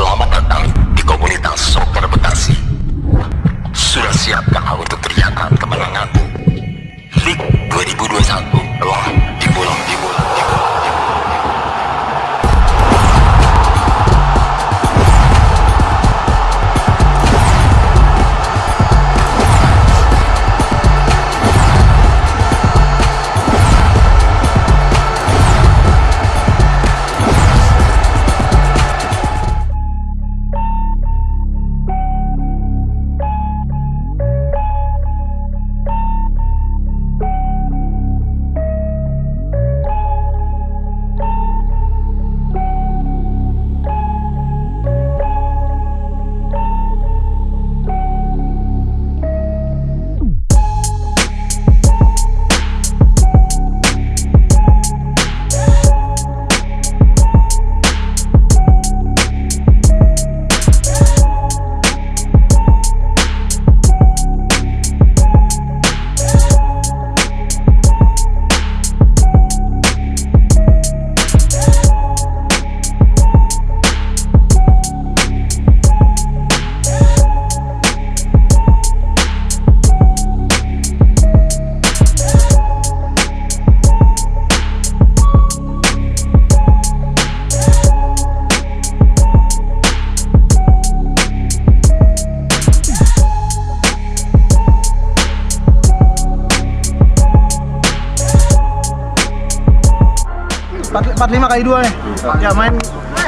Selamat datang di komunitas soccer Bekasi. Sudah siapkah untuk teriakan kemenanganmu? League 2021 45 kali dua nih. Iya. Ya main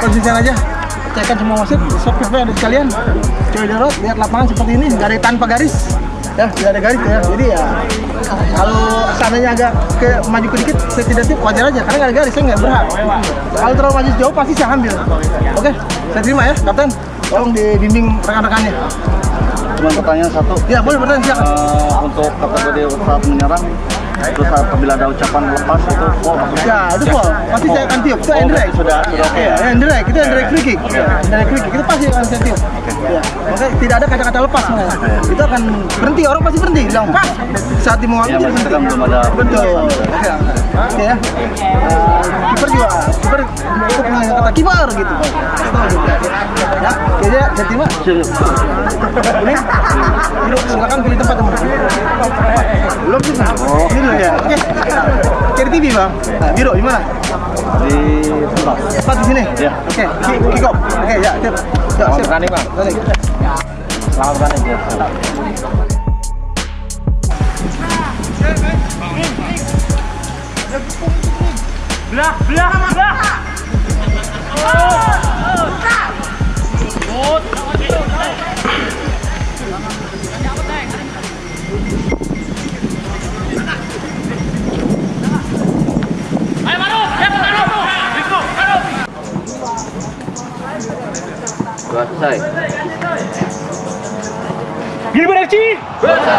konsisten aja. Cekkan semua wasit subscribe ada sekalian. Cewek jarot lihat lapangan seperti ini. Garis ada tanpa garis. Ya tidak ada garis ya. Jadi ya kalau sananya agak ke maju ke dikit saya tidak wajar aja. Karena gak ada garis saya nggak berhak. Kalau terlalu maju jauh pasti saya ambil. Oke saya terima ya kapten. Tolong dibimbing rekan-rekannya. Cuma pertanyaan satu. Ya boleh pertanyaan silakan. Uh, untuk kategori saat menyerang terus saat apabila ada ucapan lepas itu, wow maksudnya. Ya, itu gol. Pasti saya akan tiup. Itu Oh, Endrek. sudah- sudah oke ya? Ya, Endrek. Itu free kick. Endrek free kick. Itu pasti akan saya tiup. Ya. Makanya tidak ada kata-kata lepas sebenarnya. Itu akan berhenti. Orang pasti berhenti. Bilang pas. Saat dia mau Ya, berhenti. belum ada Betul. Oke. Oke ya. Kiper juga. Kiper itu pernah kata kiper gitu. Gitu. Ya, oke ya. Saya terima. Ini. Silakan pilih tempat teman. Belum sih. Oh. Ya. Oke. Cari TV, Bang. Nah, biru di mana? Di tempat. Tepat di sini. Ya. Oke, ki- kick off. Oke, ya, siap. Ya, Selamat siap. bertanding, Bang. Selamat bertanding. ya. Sudah selesai. Gilbert FC Kabarnya,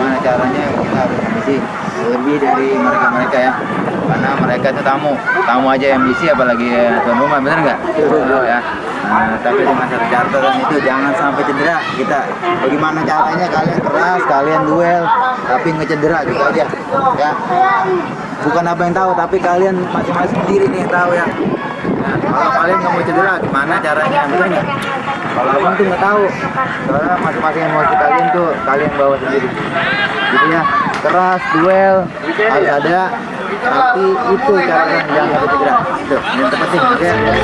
gimana caranya kita harus ngambisi lebih dari mereka-mereka ya? Karena mereka itu tamu. Tamu aja yang bisi apalagi tuan rumah bener nggak? Oh, ya. Nah, tapi dengan satu catatan itu jangan sampai cedera kita. Bagaimana caranya? Kalian keras kalian duel tapi ngecedera gitu aja ya. Bukan apa yang tahu tapi kalian masing-masing sendiri nih yang tahu ya kalau kalian nggak mau cedera, gimana caranya? Nggak? Kalau abang tuh nggak tahu, soalnya masing-masing emosi kalian tuh kalian bawa sendiri. Jadi ya, keras, duel, harus ada, tapi itu caranya jangan sampai cedera. Itu, yang terpenting, oke? Dari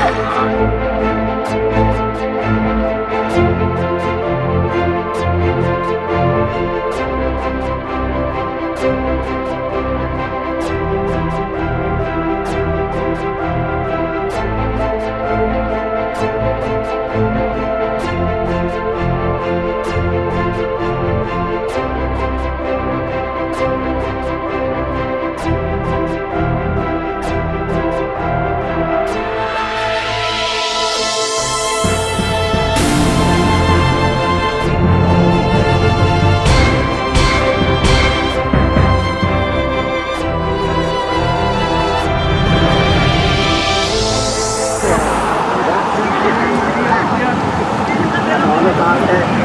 mana? Dari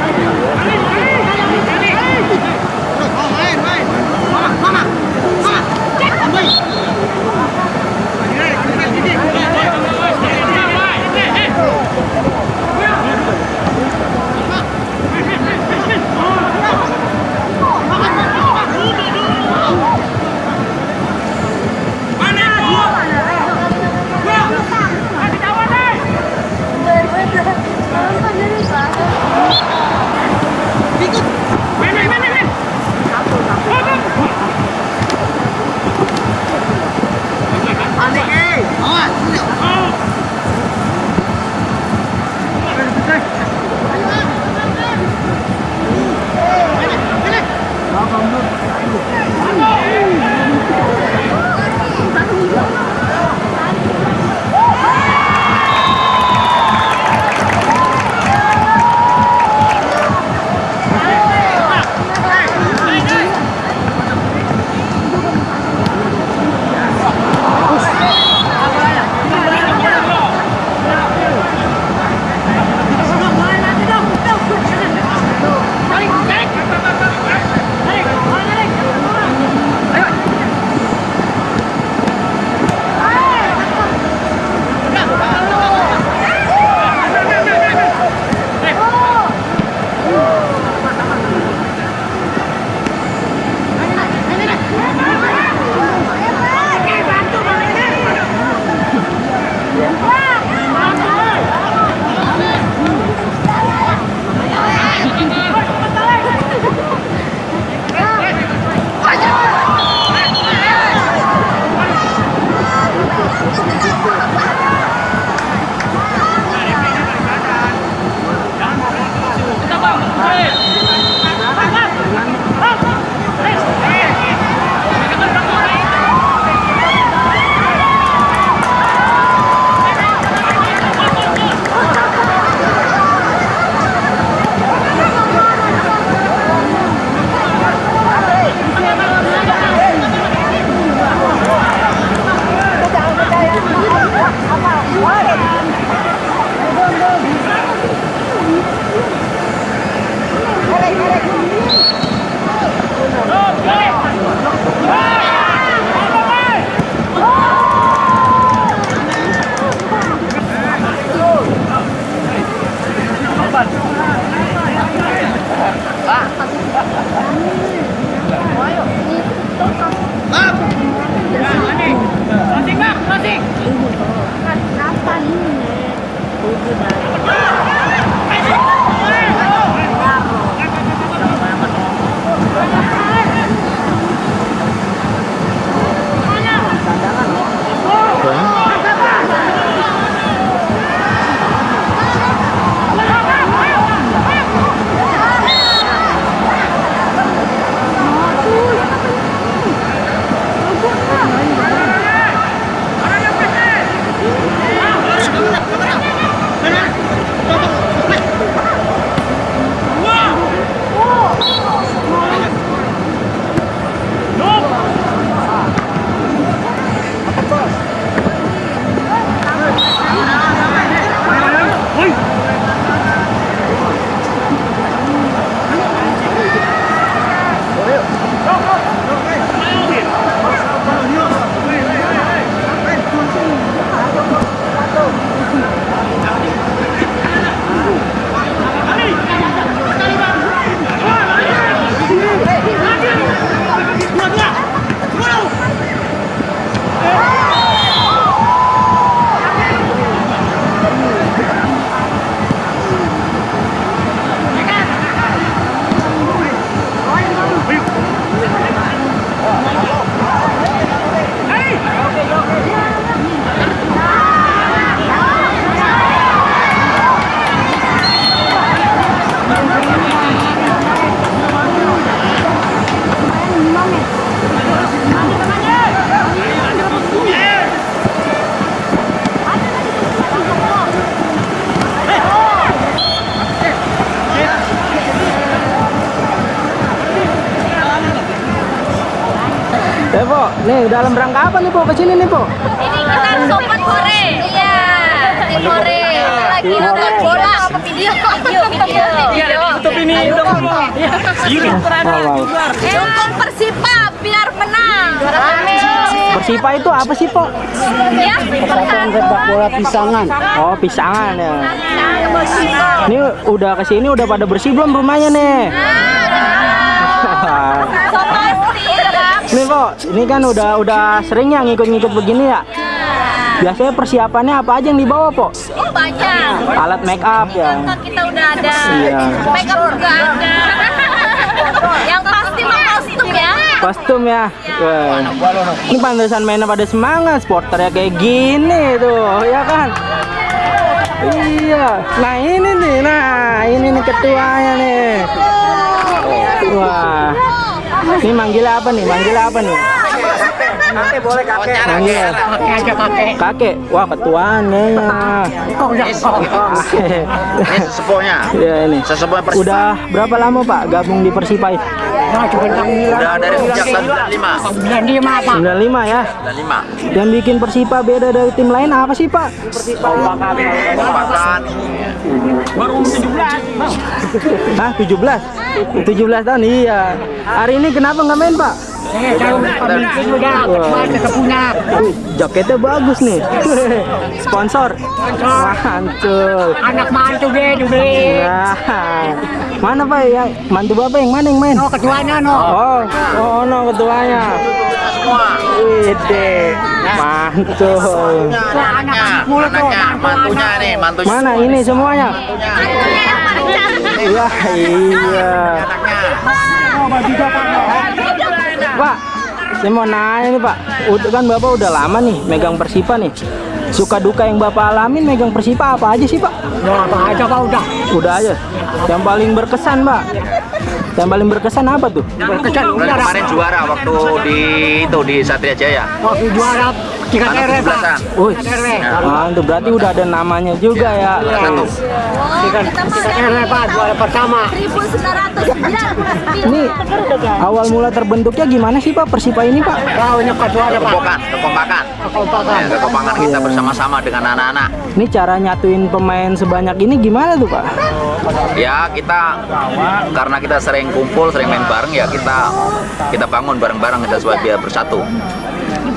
dalam rangka apa nih, Po? Ke sini nih, Po? Ini kita sobat hore. Iya, tim hore. Lagi nonton bola. Video, video, video, video. Tutup ini Dukung Persipa biar menang. Persipa itu apa sih, Po? Ya. sepak bola pisangan. Oh, pisangan ya. Ini udah ke sini udah pada bersih belum rumahnya nih? Nih, Po, ini kan udah udah sering ya ngikut-ngikut begini ya. Biasanya persiapannya apa aja yang dibawa, Po? Oh, banyak. Alat make up ya. Kita udah ada. Iya. Make up juga ada. Yang pasti mah kostum ya. Kostum ya. Wah. Ini pantesan mainnya pada semangat, sporternya kayak gini tuh, ya kan? Iya. Nah ini nih, nah ini nih ketuanya nih. Wah. Ini manggilnya apa nih? Manggilnya apa nih? Manggil. Kakek. Wah ketuanya. Ini sesepuhnya. Ya ini. Sesepuhnya Persipa. Udah berapa lama Pak gabung di Persipa ini? Udah dari sejak tahun 95. 95 ya. 95. Yang bikin Persipa beda dari tim lain apa sih Pak? Kompakan. Hah 17? 17 tahun iya. Hari ini kenapa nggak main Pak? Wah. Wih, jaketnya bagus nih. Sponsor. Mantul. anak mantu dia dibeli Nah, mana Pak yang mantu Bapak yang mana yang main? oh ketuanya no Oh, oh no ketuanya. Ide, mantul. Anaknya, anaknya, mantunya nih, mantunya. Mana ini semuanya? Iya, iya. Pak, saya mau nanya nih Pak. Udah kan Bapak udah lama nih megang Persipa nih. Suka duka yang Bapak alamin megang Persipa apa aja sih Pak? ya apa aja pak udah Udah aja. Yang paling berkesan Pak. Yang paling berkesan apa tuh? berkesan kemarin juara waktu di itu di Satria Jaya. waktu juara pak 17-an. Wih, mantap berarti udah ada namanya juga ya. Satu. tere pak juara pertama 1999. Ini awal mula terbentuknya gimana sih Pak Persipa ini Pak? kau ini ketuanya pak Kekompakan, kekompakan. kompakan Ya, kekompakan kita bersama-sama dengan anak-anak. Ini cara nyatuin pemain sebanyak ini gimana tuh Pak? Ya kita karena kita sering kumpul, sering main bareng ya kita kita bangun bareng-bareng kita supaya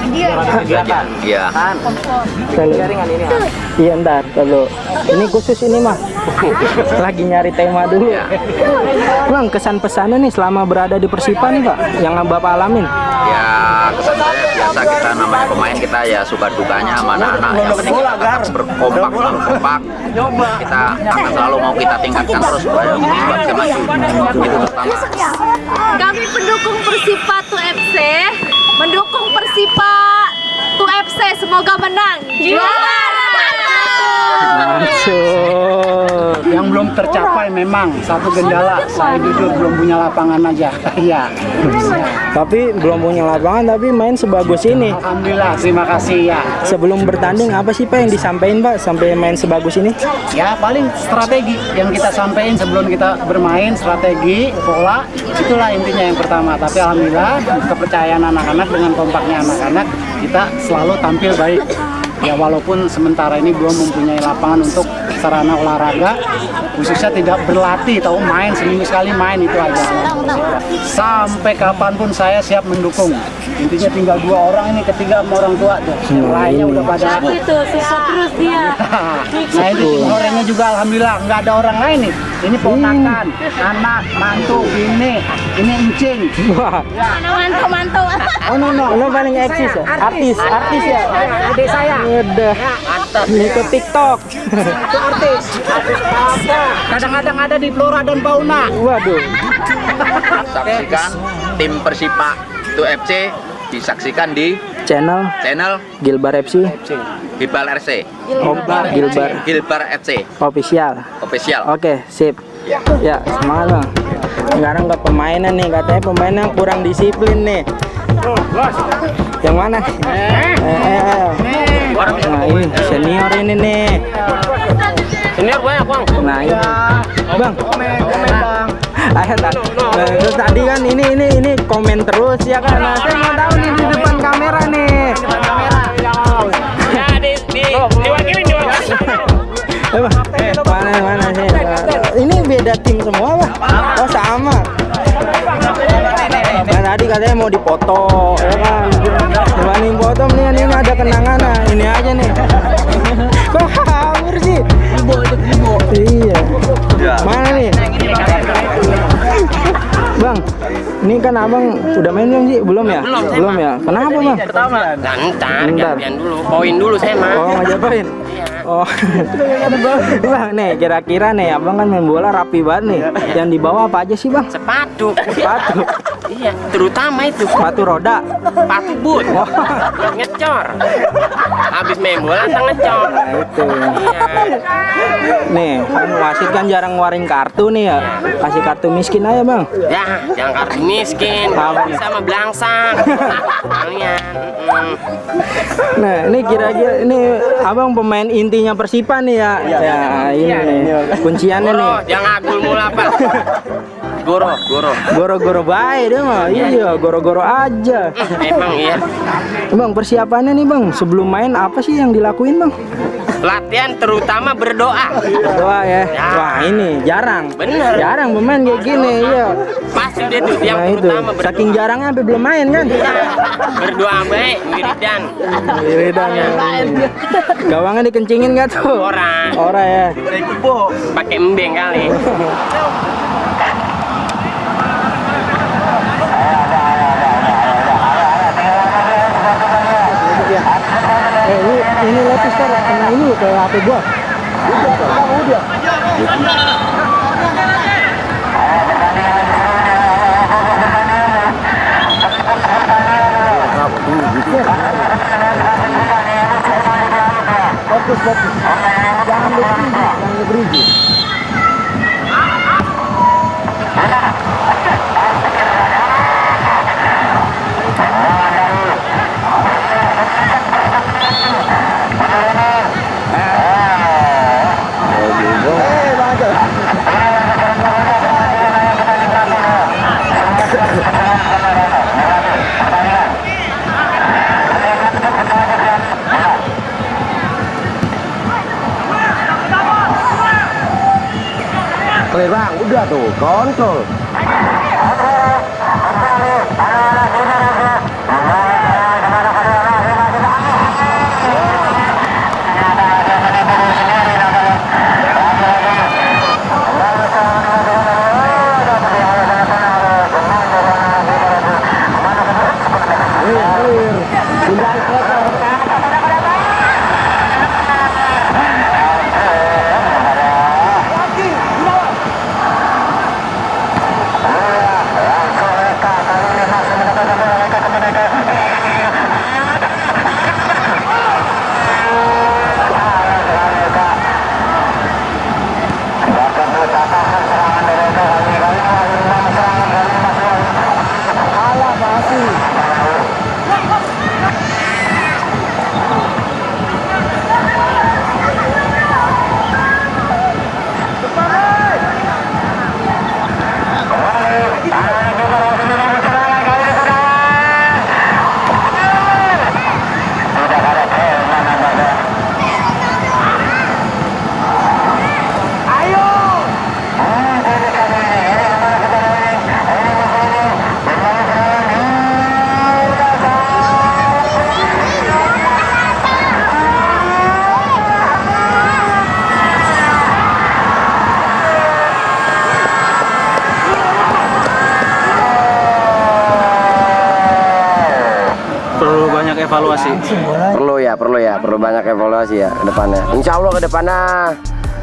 biar bersatu. Gitu aja. Iya. Iya ntar. Kalau ini khusus ini mah lagi nyari tema dulu. Bang kesan pesannya nih selama berada di Persipa nih Pak yang Bapak alamin. Ya kesan saya biasa kita namanya pemain kita ya suka dukanya sama anak-anak. Yang penting kita tetap berkompak selalu kompak kita akan selalu mau kita tingkatkan terus supaya supaya bisa maju. Itu pertama. Kami pendukung Persipa Tu FC, mendukung Persipa Tu FC semoga menang. Juara belum tercapai memang. Satu gendala saya jujur belum punya lapangan aja. Iya. Tapi belum punya lapangan tapi main sebagus ini. alhamdulillah terima kasih ya. Sebelum bertanding apa sih Pak yang disampaikan Pak sampai main sebagus ini? ya paling strategi yang kita sampaikan sebelum kita bermain strategi pola itulah intinya yang pertama. Tapi alhamdulillah kepercayaan anak-anak dengan kompaknya anak-anak kita selalu tampil baik. Ya walaupun sementara ini belum mempunyai lapangan untuk sarana olahraga khususnya tidak berlatih tahu main seminggu sekali main itu aja. Sampai kapan pun saya siap mendukung. Intinya tinggal dua orang ini ketiga sama orang tua tuh. Yang lainnya udah pada itu support terus dia. nah ini tim horenya juga alhamdulillah nggak ada orang lain nih. Ini ponakan anak mantu ini ini encing. Wah, Mana mantau mantau. oh no no, lo paling eksis ya? Artis, artis ya? adik saya. Udah, ikut TikTok. Apa kadang-kadang ada di flora dan fauna Waduh, saksikan tim Persipa itu FC disaksikan di channel channel Gilbar FC, Gilbar RC Om Gilbar Gilbar FC official. official Oke, sip. Ya, semangat bang. Sekarang ke pemainan nih, katanya pemainnya kurang disiplin nih. Yang mana? Eh, eh, eh. Nah ini senior ini nih. Senior banyak bang Nah ini, bang. Ayo, tak. Nah, terus tadi kan ini ini ini komen terus ya kan. Nah, saya mau tahu nih di depan kamera nih. Eh, Bang, mana mana sih? Ini beda tim semua, Bang. Oh, sama. Nah, tadi katanya mau dipoto, ya kan? Dibanding foto mendingan ini ada kenangan nah. Ini aja nih. Kok kabur sih? Iya. Mana nih? Bang, ini kan abang udah main belum sih? Belum ya? Belum, ya? Kenapa bang? Pertama. Ntar, gantian dulu. Poin dulu saya mah. Oh ngajak poin? Oh, bang nih kira-kira nih abang kan main bola rapi banget nih. Yang dibawa apa aja sih bang? Sepatu. Sepatu, Iya, terutama itu sepatu roda. sepatu boot. Wah, Ngecor. Habis main bola ngecor. nah itu. Iya. Nih, kan wasit kan jarang ngeluarin kartu nih ya. Kasih kartu miskin aja bang. Ya, jangan kartu miskin. Sama belangsang. Kalian. Nah, ini kira-kira ini abang pemain intinya Persipa nih ya. Ya, ini nih. Kunciannya nih. Jangan agul mula apa. Goro, goro. Goro-goro baik dia mah. Iya, goro-goro aja. Emang iya. Bang, persiapannya nih bang, sebelum main apa sih yang dilakuin bang? Latihan terutama berdoa. Doa ya. Wah ini jarang. Bener. Jarang pemain kayak gini, iya. Pasti dia tuh yang Nah itu, terutama berdoa. saking jarangnya sampai belum main kan? berdoa baik, wiridan. Wiridan ya. Gawangnya dikencingin gak tuh? Orang Ora ya. pakai embeng kali. Eh ini ini lapis tar kena ini kayak HP gua. Udah. Fokus, fokus. Jangan berhenti, jangan berhenti. Clear bang, udah tuh, kontrol. Perlu banyak evaluasi. Perlu ya, perlu ya, perlu banyak evaluasi ya ke depannya. Insya Allah ke depannya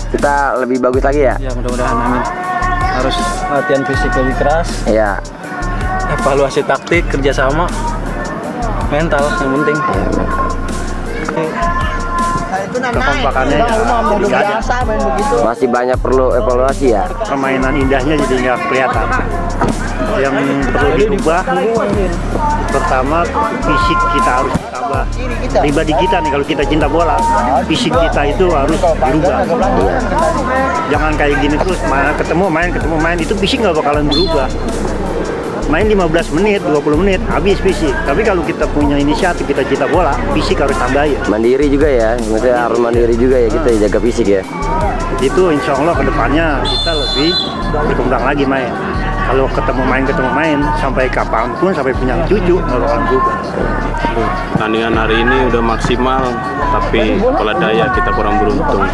kita lebih bagus lagi ya. Ya mudah-mudahan amin. Harus latihan fisik lebih keras, Iya. evaluasi taktik, kerjasama, mental yang penting. Nah itu kekompakannya ya. Masih banyak perlu evaluasi ya. permainan indahnya jadi nggak kelihatan yang perlu diubah. pertama fisik kita harus tambah pribadi kita nih kalau kita cinta bola fisik kita itu harus berubah jangan kayak gini terus main ketemu main ketemu main. Itu fisik nggak bakalan berubah. Main 15 menit 20 menit habis fisik. Tapi kalau kita punya inisiatif kita cinta bola fisik harus tambah ya Mandiri juga ya. Maksudnya harus mandiri juga ya kita jaga fisik ya. itu insya Allah ke depannya kita lebih berkembang lagi main kalau ketemu main ketemu main sampai kapan pun sampai punya cucu nggak berubah Pertandingan hari ini udah maksimal, tapi pola daya kita kurang beruntung.